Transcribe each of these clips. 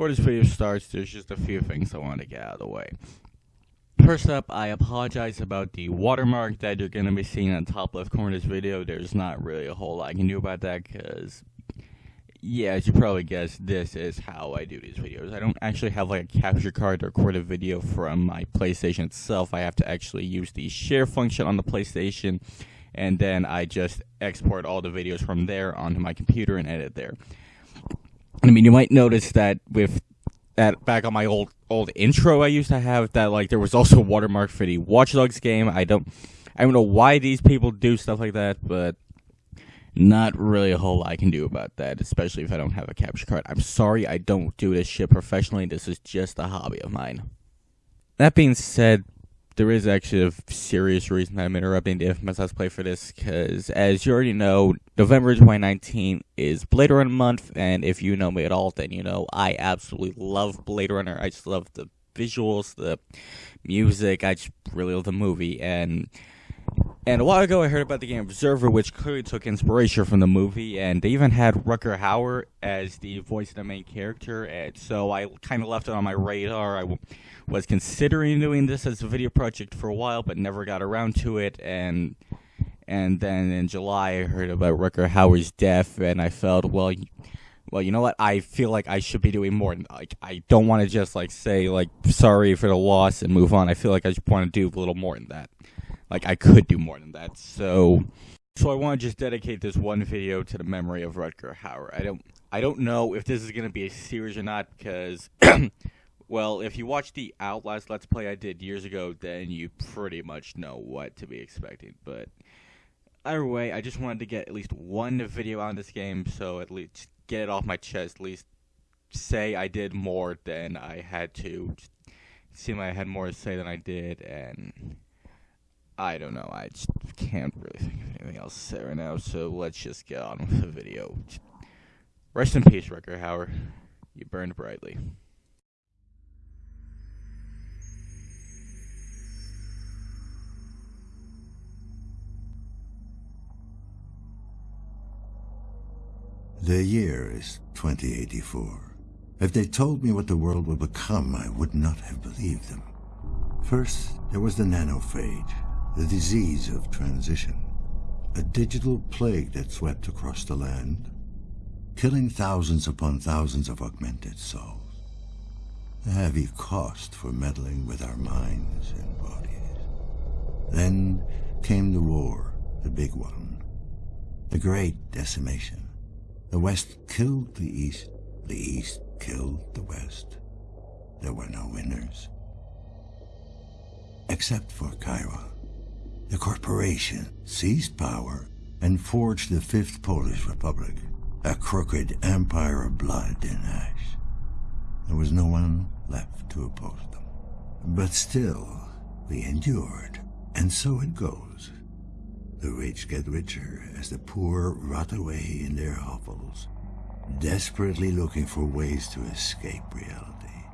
before this video starts, there's just a few things I want to get out of the way. First up, I apologize about the watermark that you're going to be seeing on the top left corner of this video. There's not really a whole lot I can do about that because, yeah, as you probably guessed, this is how I do these videos. I don't actually have like a capture card to record a video from my PlayStation itself. I have to actually use the share function on the PlayStation, and then I just export all the videos from there onto my computer and edit there. I mean, you might notice that with that back on my old old intro I used to have that like there was also a watermark for the Watch Dogs game. I don't I don't know why these people do stuff like that, but not really a whole lot I can do about that, especially if I don't have a capture card. I'm sorry I don't do this shit professionally. This is just a hobby of mine. That being said, there is actually a serious reason I'm interrupting the Infamous Let's Play for this, because as you already know, November 2019 is Blade Runner month, and if you know me at all, then you know I absolutely love Blade Runner. I just love the visuals, the music, I just really love the movie, and and a while ago, I heard about the game Observer, which clearly took inspiration from the movie, and they even had Rutger Hauer as the voice of the main character. And so I kind of left it on my radar. I was considering doing this as a video project for a while, but never got around to it. And and then in July, I heard about Rutger Hauer's death, and I felt, well, well, you know what? I feel like I should be doing more. Like I don't want to just like say like sorry for the loss and move on. I feel like I just want to do a little more than that. Like I could do more than that. So so I want to just dedicate this one video to the memory of Rutger Hauer. I don't I don't know if this is going to be a series or not because well, if you watch the Outlast Let's Play I did years ago, then you pretty much know what to be expecting. But either way, I just wanted to get at least one video on this game, so at least get it off my chest. At least say I did more than I had to. seem I had more to say than I did, and I don't know. I just can't really think of anything else to say right now. So let's just get on with the video. Rest in peace, Rutger Hauer. You burned brightly. The year is 2084. If they told me what the world would become, I would not have believed them. First, there was the nanophage, the disease of transition, a digital plague that swept across the land, killing thousands upon thousands of augmented souls. A heavy cost for meddling with our minds and bodies. Then came the war, the big one, the great decimation. The West killed the East, the East killed the West. There were no winners. Except for Chiron the corporation seized power and forged the Fifth Polish Republic, a crooked empire of blood and ash. There was no one left to oppose them. But still, we endured, and so it goes. The rich get richer as the poor rot away in their hovels, desperately looking for ways to escape reality.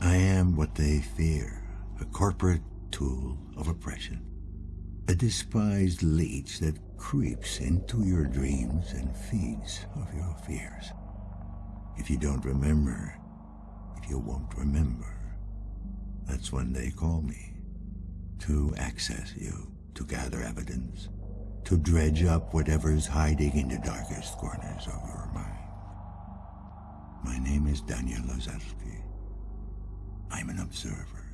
I am what they fear, a corporate tool of oppression a despised leech that creeps into your dreams and feeds off your fears. If you don't remember, if you won't remember, that's when they call me. To access you, to gather evidence, to dredge up whatever's hiding in the darkest corners of your mind. My name is Daniel Lazarski. I'm an observer.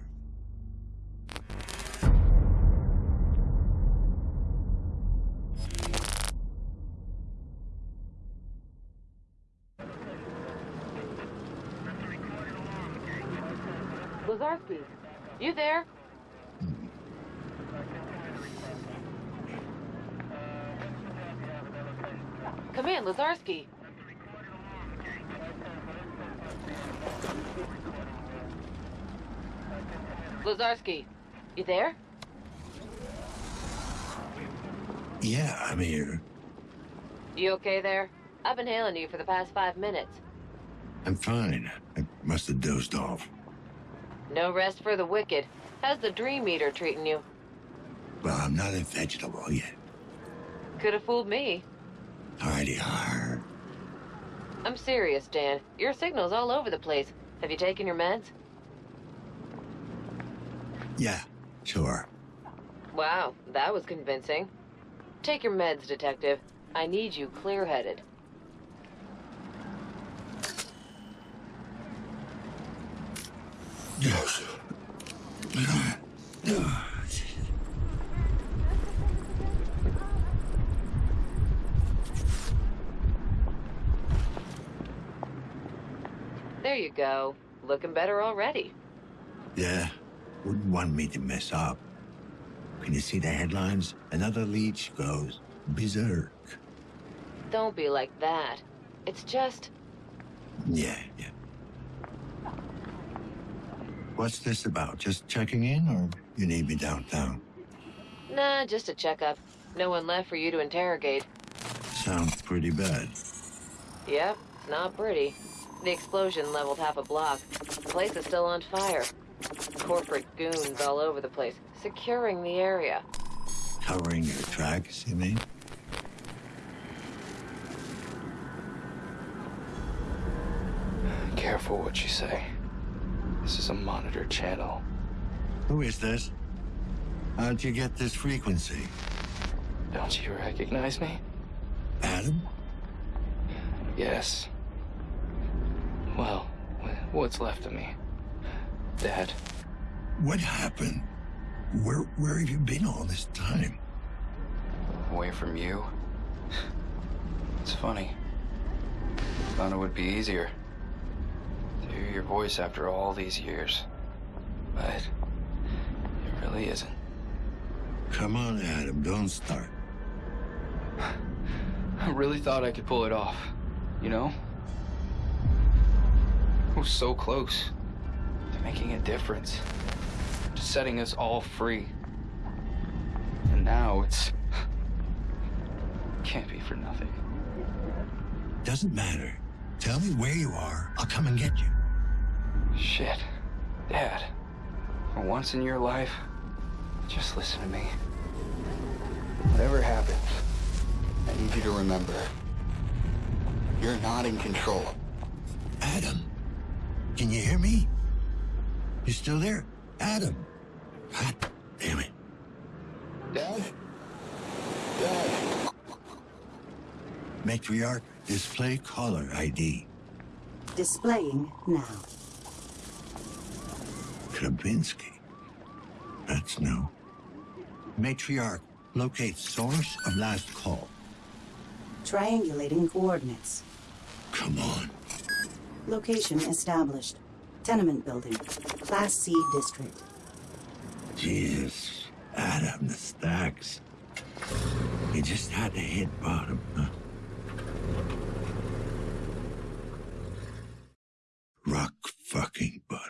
Lazarski, you there? Come in, Lazarski. Lazarski, you there? Yeah, I'm here. You okay there? I've been hailing you for the past five minutes. I'm fine. I must have dozed off. No rest for the wicked. How's the dream eater treating you? Well, I'm not a vegetable yet. Could have fooled me. Alrighty, hard. I'm serious, Dan. Your signal's all over the place. Have you taken your meds? Yeah, sure. Wow, that was convincing. Take your meds, Detective. I need you clear-headed. Yes. There you go. Looking better already. Yeah, wouldn't want me to mess up. Can you see the headlines? Another leech goes berserk. Don't be like that. It's just... Yeah, yeah. What's this about? Just checking in, or you need me downtown? Nah, just a checkup. No one left for you to interrogate. Sounds pretty bad. Yep, not pretty. The explosion leveled half a block. The place is still on fire. Corporate goons all over the place, securing the area. Covering your tracks, you mean? Careful what you say. This is a monitor channel. Who is this? How'd you get this frequency? Don't you recognize me? Adam? Yes. Well, what's left of me? Dad, What happened? Where where have you been all this time? away from you. It's funny. I Thought it would be easier your voice after all these years. But it really isn't. Come on, Adam, don't start. I really thought I could pull it off, you know? I was so close to making a difference, to setting us all free. And now it's. can't be for nothing. Doesn't matter. Tell me where you are. I'll come and get you. Shit. Dad, for once in your life, just listen to me. Whatever happens, I need you to remember you're not in control. Adam, can you hear me? You still there? Adam. God damn it. Dad? Dad? Matriarch, display caller ID. Displaying now. Krabinsky. That's new. Matriarch, locate source of last call. Triangulating coordinates. Come on. Location established. Tenement building. Class C district. Jesus. Adam, the stacks. You just had to hit bottom, huh? Rock fucking bottom.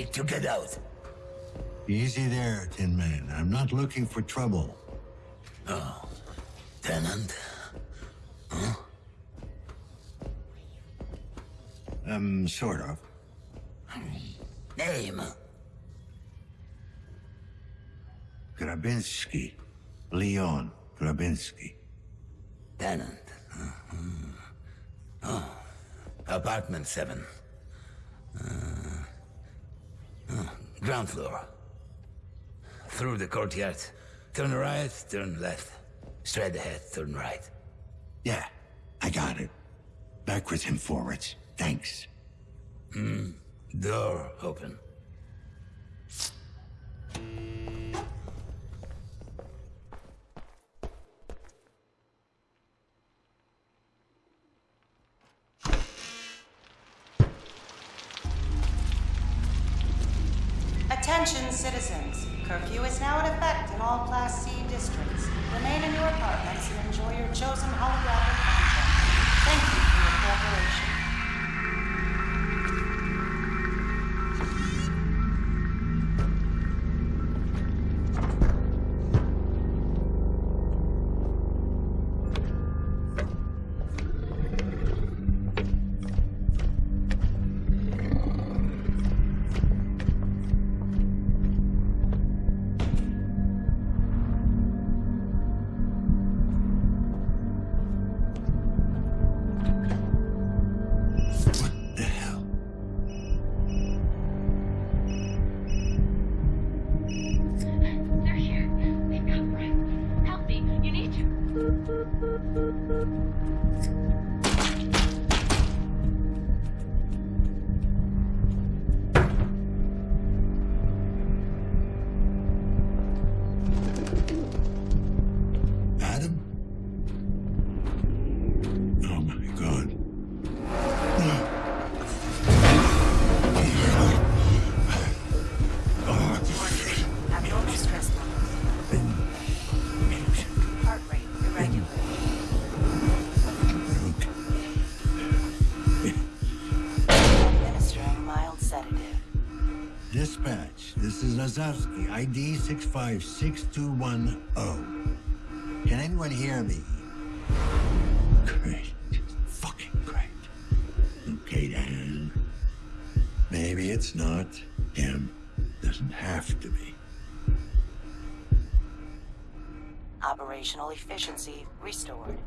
Need to get out. Easy there, Tin Man. I'm not looking for trouble. Oh. Tenant? Huh? Um, sort of. Name? Grabinsky. Leon Grabinsky. Tenant. Mhm. Oh. Apartment 7. Uh, uh, ground floor. Through the courtyard. Turn right, turn left. Straight ahead, turn right. Yeah, I got it. Backwards and forwards. Thanks. Hmm. Door open. Dispatch, this is Lazarski, ID 656210. Can anyone hear me? Great. Fucking great. Okay, Dan. Maybe it's not him. Doesn't have to be. Operational efficiency restored.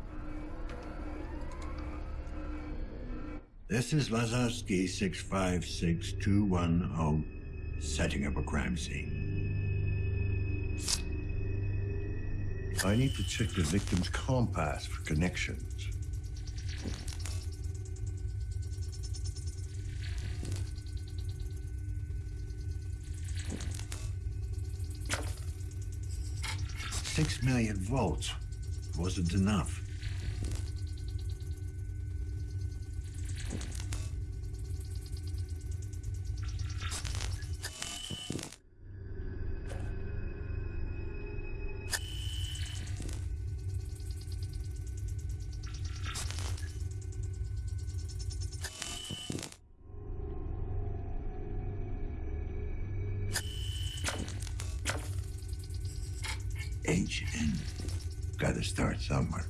This is Lazarski 656210, oh, setting up a crime scene. I need to check the victim's compass for connections. Six million volts wasn't enough. Gotta start somewhere.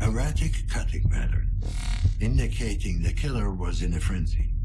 Erratic cutting pattern, indicating the killer was in a frenzy.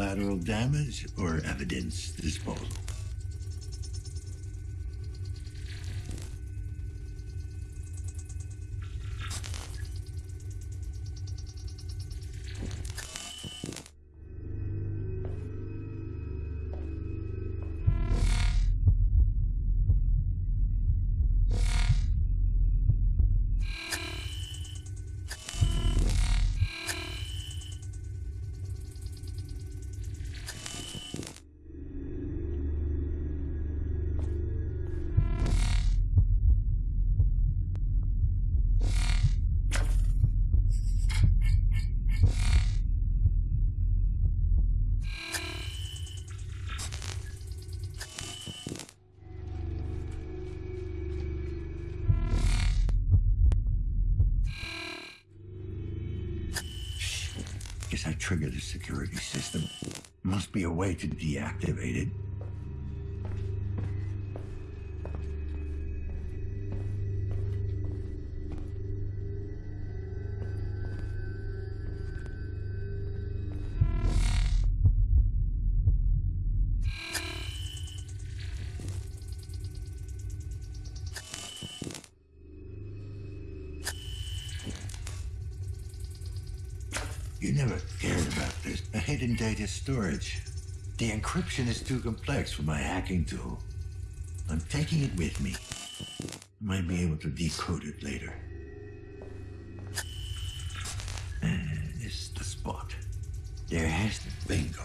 Collateral damage or evidence disposal? I triggered the security system. Must be a way to deactivate it. Data storage. The encryption is too complex for my hacking tool. I'm taking it with me. I Might be able to decode it later. And this is the spot. There has to bingo.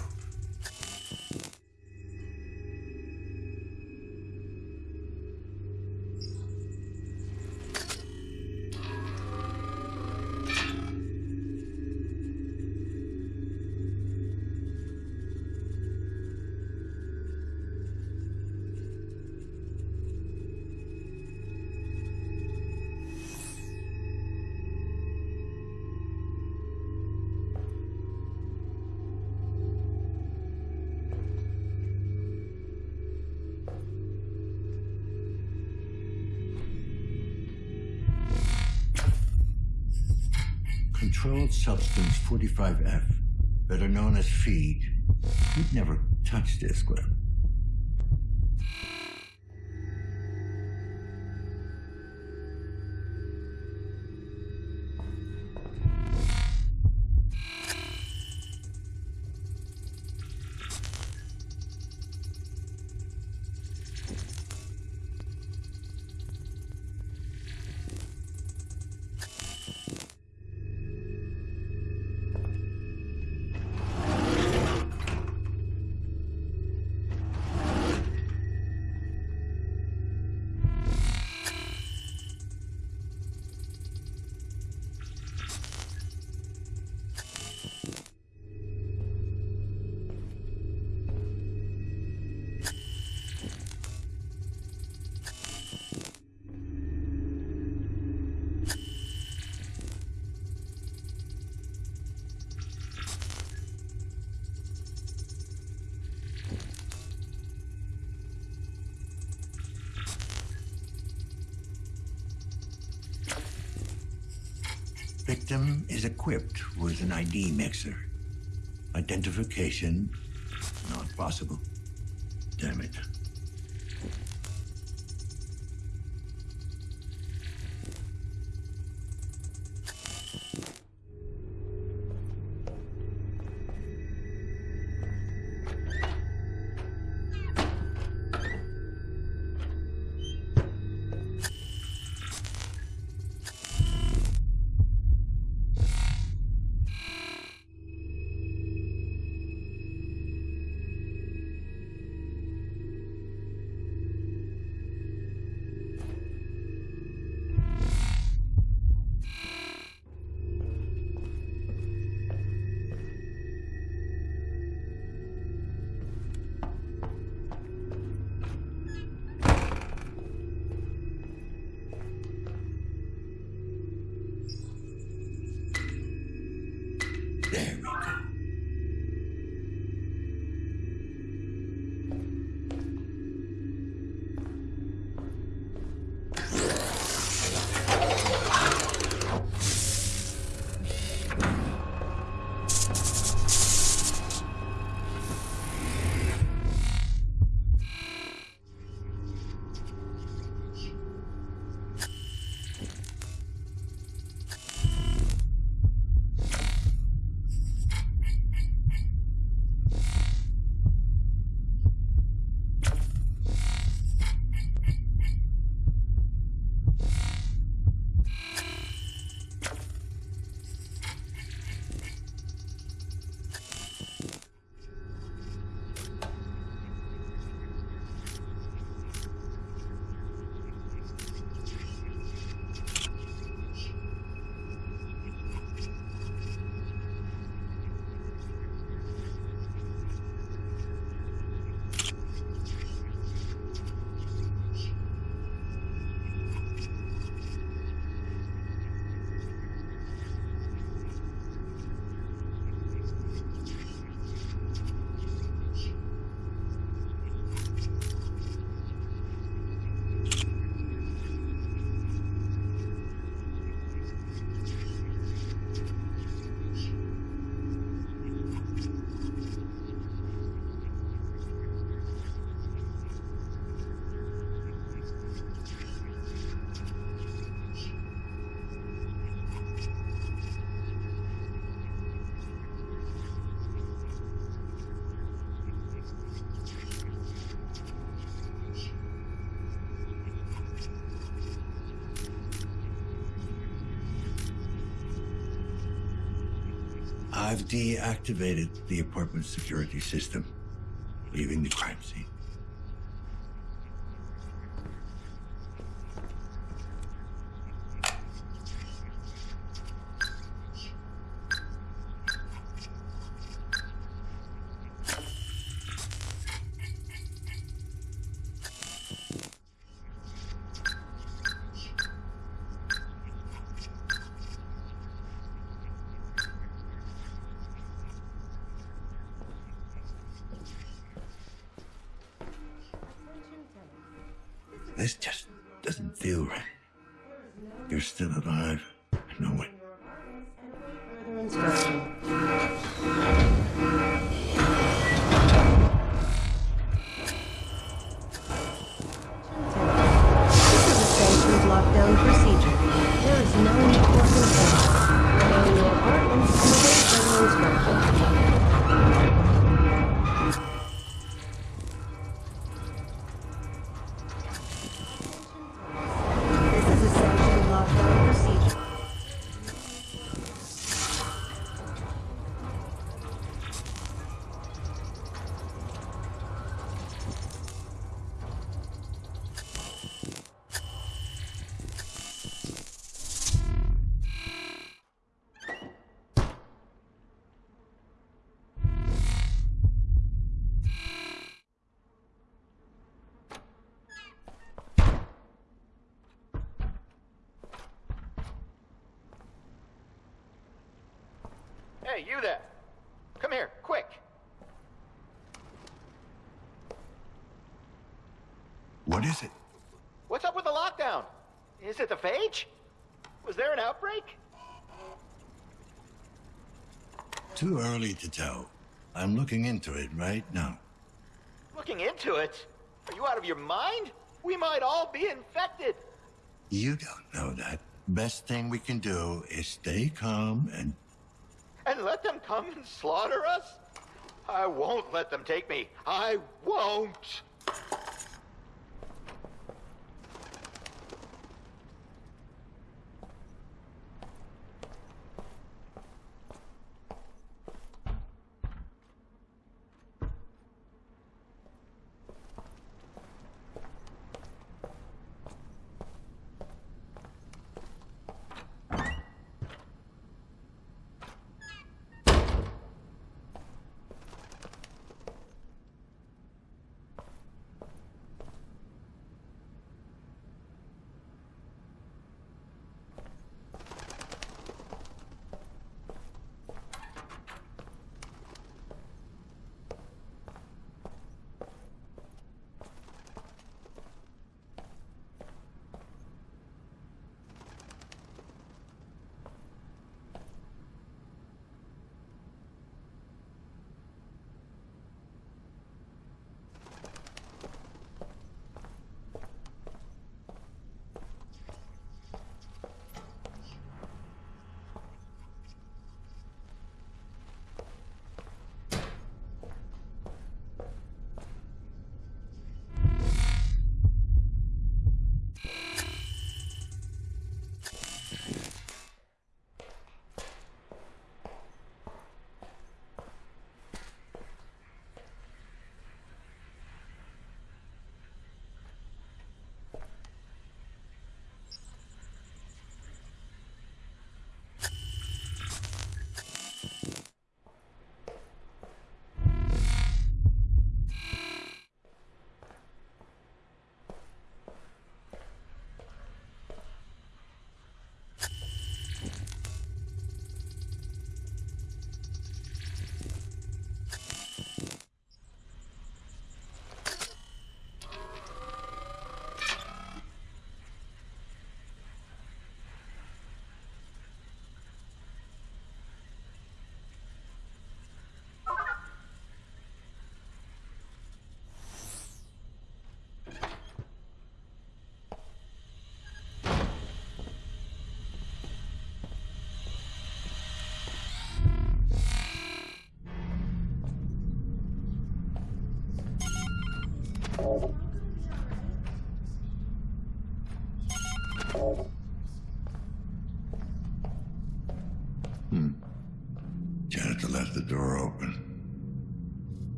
Controlled Substance 45F, better known as feed. You'd never touch this, Glenn. Victim is equipped with an ID mixer. Identification not possible. I've deactivated the apartment security system, leaving the crime scene. This just doesn't feel right. You're still alive. I know it. Hey, you there! Come here, quick! What is it? What's up with the lockdown? Is it the phage? Was there an outbreak? Too early to tell. I'm looking into it right now. Looking into it? Are you out of your mind? We might all be infected. You don't know that. Best thing we can do is stay calm and And let them come and slaughter us? I won't let them take me. I won't.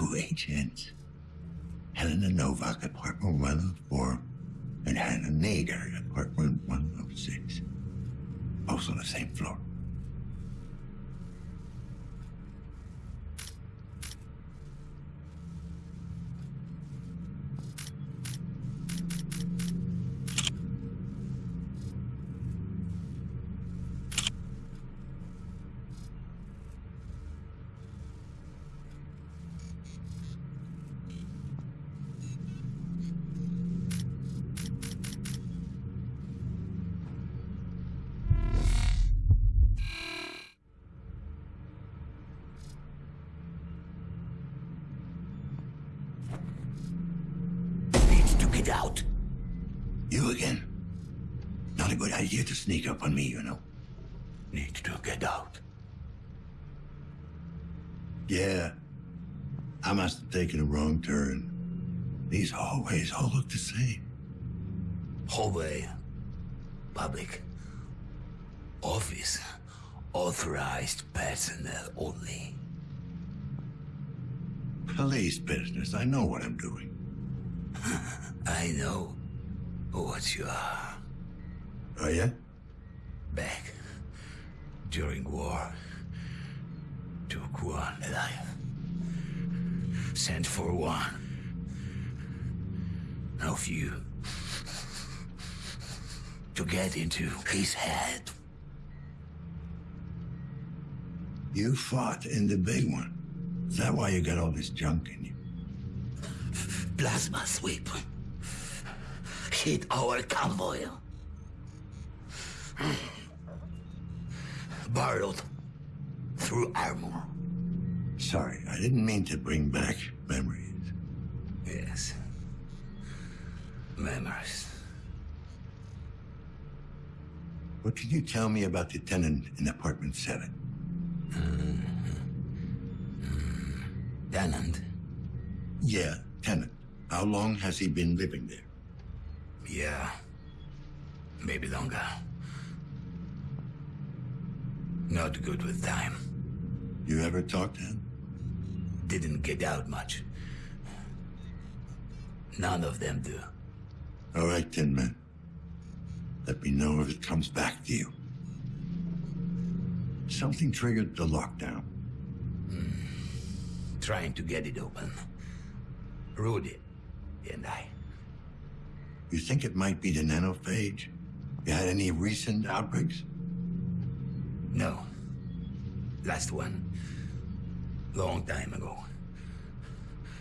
Two agents. Helena Novak, apartment 104, and Hannah Nader, apartment 106. Both on the same floor. I must have taken a wrong turn. These hallways all look the same. Hallway. Public. Office. Authorized personnel only. Police business. I know what I'm doing. I know what you are. Oh, yeah? Back during war, took one alive. Sent for one. Of you. To get into his head. You fought in the big one. Is that why you got all this junk in you? Plasma sweep. Hit our convoy. Barreled through armor. Sorry, I didn't mean to bring back memories. Yes. Memories. What can you tell me about the tenant in apartment 7? Mm-hmm. Tenant? Yeah, tenant. How long has he been living there? Yeah. Maybe longer. Not good with time. You ever talk to him? Didn't get out much. None of them do. All right, Tin Man. Let me know if it comes back to you. Something triggered the lockdown. Hmm. Trying to get it open. Rudy and I. You think it might be the nanophage? You had any recent outbreaks? No. Last one. Long time ago.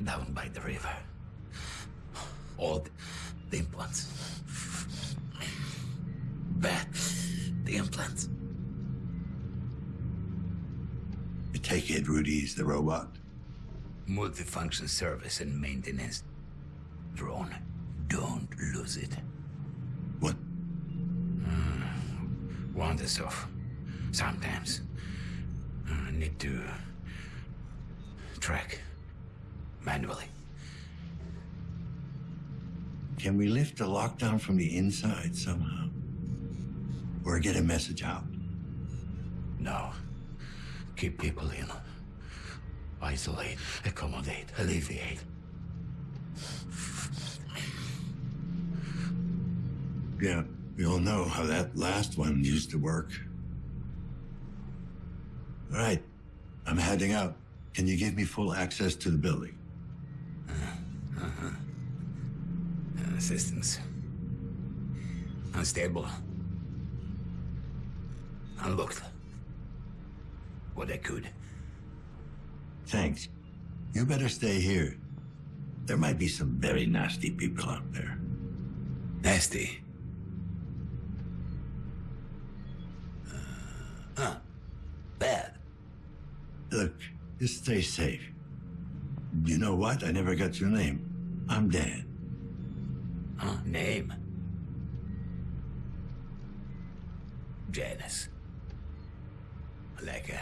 Down by the river. All the, the implants. Bad. The implants. You take it Rudy's the robot? Multifunction service and maintenance drone. Don't lose it. What? Wanders off. Sometimes. Uh, need to track manually. Can we lift the lockdown from the inside somehow? Or get a message out? No. Keep people in. Isolate, accommodate, alleviate. Yeah, we all know how that last one used to work. All right, I'm heading out. Can you give me full access to the building? Uh, huh. Assistance. Unstable. Unlocked. what I could. Thanks. You better stay here. There might be some very nasty people out there. Nasty. Uh, huh. Bad. Look, stay safe. You know what? I never got your name. I'm Dan. Huh? Name? Janus. Like a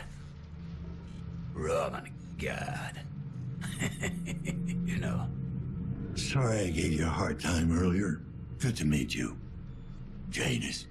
Roman god. you know. Sorry I gave you a hard time earlier. Good to meet you. Janus.